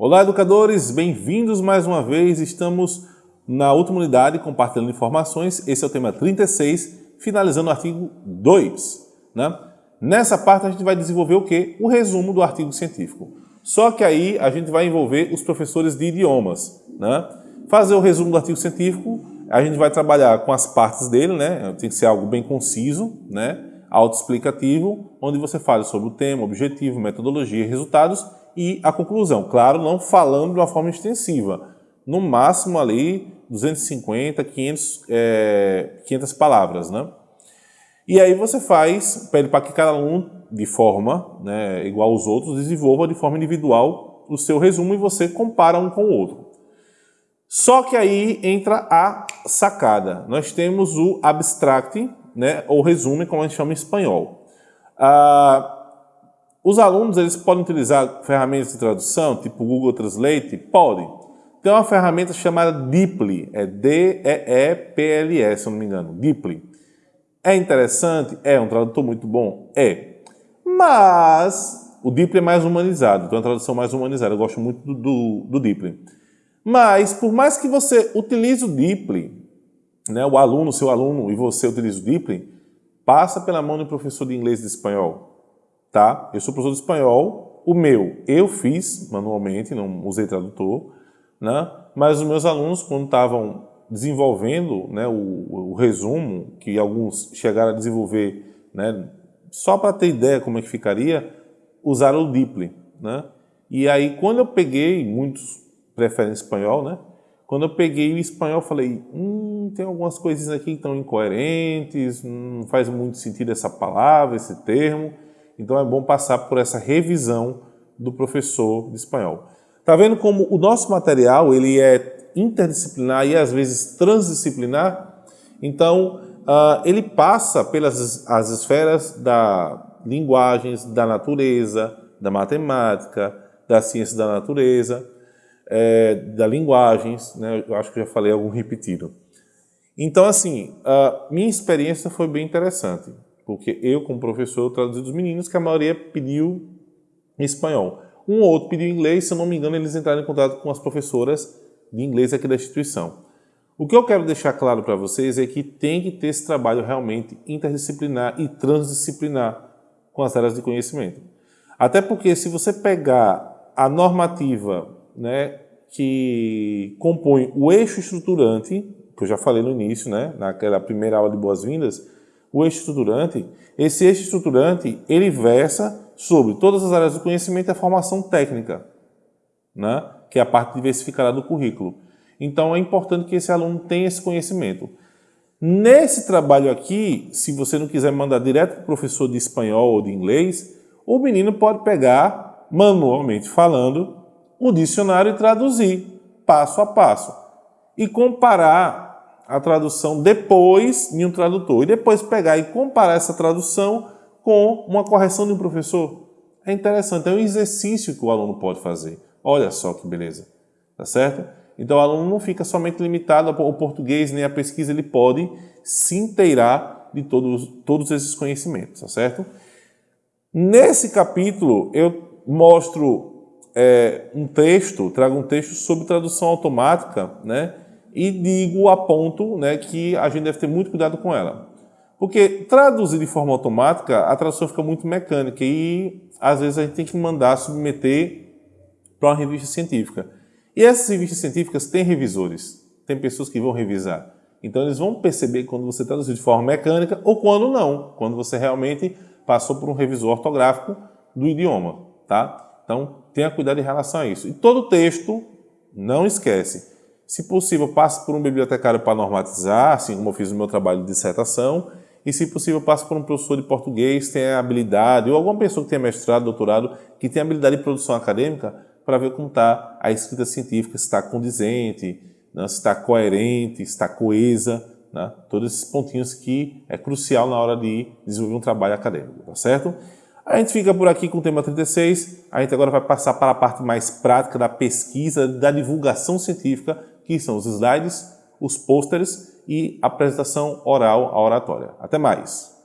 Olá, educadores! Bem-vindos mais uma vez. Estamos na última unidade compartilhando informações. Esse é o tema 36, finalizando o artigo 2. Né? Nessa parte a gente vai desenvolver o quê? O resumo do artigo científico. Só que aí a gente vai envolver os professores de idiomas. Né? Fazer o resumo do artigo científico, a gente vai trabalhar com as partes dele, né? tem que ser algo bem conciso, né? autoexplicativo, onde você fala sobre o tema, objetivo, metodologia e resultados e a conclusão. Claro, não falando de uma forma extensiva. No máximo ali 250, 500, é, 500 palavras, né? E aí você faz, pede para que cada aluno, de forma né, igual aos outros, desenvolva de forma individual o seu resumo e você compara um com o outro. Só que aí entra a sacada. Nós temos o abstract, né, ou resumo, como a gente chama em espanhol. Ah, os alunos eles podem utilizar ferramentas de tradução, tipo Google Translate? Podem. Tem uma ferramenta chamada Deeply, é D-E-E-P-L-E, se não me engano, Deeply. É interessante? É um tradutor muito bom? É. Mas o Deeply é mais humanizado, tem uma tradução mais humanizada, eu gosto muito do, do, do Deeply. Mas, por mais que você utilize o Deeply, né, o aluno, seu aluno, e você utilize o Deeply, passa pela mão do professor de inglês e de espanhol tá? Eu sou professor de espanhol, o meu eu fiz manualmente, não usei tradutor, né? Mas os meus alunos, quando estavam desenvolvendo né, o, o, resumo, que alguns chegaram a desenvolver, né, só para ter ideia como é que ficaria, usaram o Deeply, né? E aí, quando eu peguei, muitos preferem espanhol, né? Quando eu peguei o espanhol, falei, hum, tem algumas coisinhas aqui que estão incoerentes, não faz muito sentido essa palavra, esse termo. Então é bom passar por essa revisão do professor de espanhol. Tá vendo como o nosso material ele é interdisciplinar e às vezes transdisciplinar? Então uh, ele passa pelas as esferas da linguagens, da natureza, da matemática, da ciência da natureza, é, da linguagens, né? eu acho que já falei algum repetido. Então assim, uh, minha experiência foi bem interessante porque eu, como professor, traduzi dos meninos que a maioria pediu espanhol. Um ou outro pediu inglês, se eu não me engano, eles entraram em contato com as professoras de inglês aqui da instituição. O que eu quero deixar claro para vocês é que tem que ter esse trabalho realmente interdisciplinar e transdisciplinar com as áreas de conhecimento. Até porque se você pegar a normativa né, que compõe o eixo estruturante, que eu já falei no início, né, naquela primeira aula de boas-vindas, o eixo estruturante, esse eixo estruturante, ele versa sobre todas as áreas do conhecimento e a formação técnica, né? que é a parte diversificada do currículo. Então, é importante que esse aluno tenha esse conhecimento. Nesse trabalho aqui, se você não quiser mandar direto para o professor de espanhol ou de inglês, o menino pode pegar, manualmente falando, o dicionário e traduzir, passo a passo. E comparar a tradução depois em um tradutor e depois pegar e comparar essa tradução com uma correção de um professor. É interessante, é um exercício que o aluno pode fazer. Olha só que beleza, tá certo? Então o aluno não fica somente limitado ao português nem à pesquisa, ele pode se inteirar de todos, todos esses conhecimentos, tá certo? Nesse capítulo eu mostro é, um texto, trago um texto sobre tradução automática, né? E digo, aponto né, que a gente deve ter muito cuidado com ela. Porque traduzir de forma automática, a tradução fica muito mecânica e às vezes a gente tem que mandar submeter para uma revista científica. E essas revistas científicas têm revisores, tem pessoas que vão revisar. Então eles vão perceber quando você traduzir de forma mecânica ou quando não, quando você realmente passou por um revisor ortográfico do idioma, tá? Então tenha cuidado em relação a isso. E todo texto, não esquece, se possível, passe por um bibliotecário para normatizar, assim como eu fiz no meu trabalho de dissertação, e se possível, passe por um professor de português tenha habilidade, ou alguma pessoa que tenha mestrado, doutorado, que tenha habilidade de produção acadêmica, para ver como está a escrita científica, se está condizente, né, se está coerente, se está coesa, né, todos esses pontinhos que é crucial na hora de desenvolver um trabalho acadêmico, tá certo? A gente fica por aqui com o tema 36, a gente agora vai passar para a parte mais prática da pesquisa, da divulgação científica, que são os slides, os pôsteres e a apresentação oral, a oratória. Até mais!